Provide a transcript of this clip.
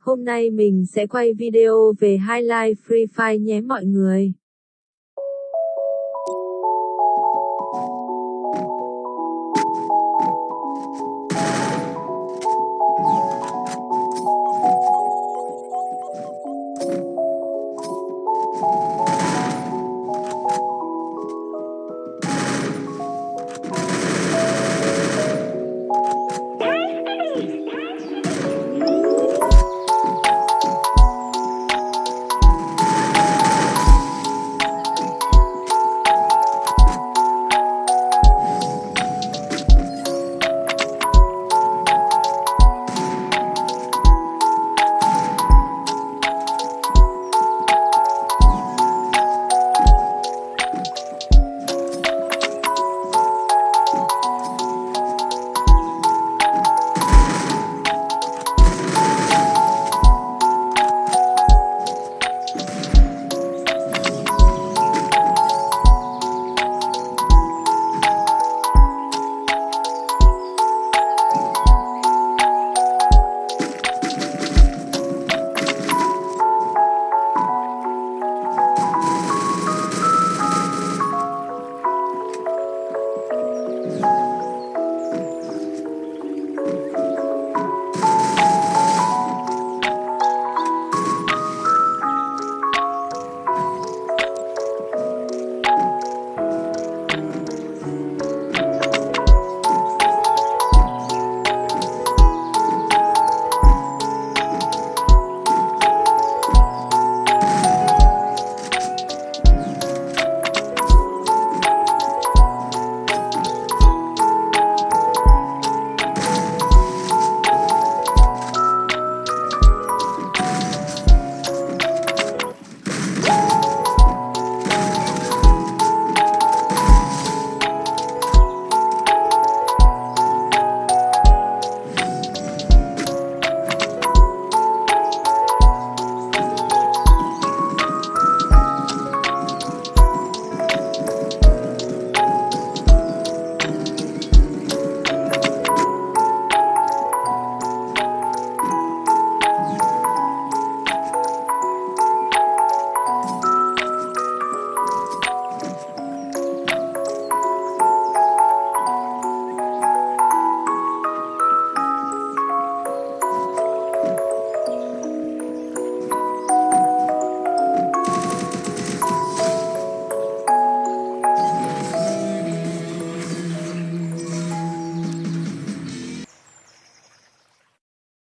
Hôm nay mình sẽ quay video về highlight Free Fire nhé mọi người.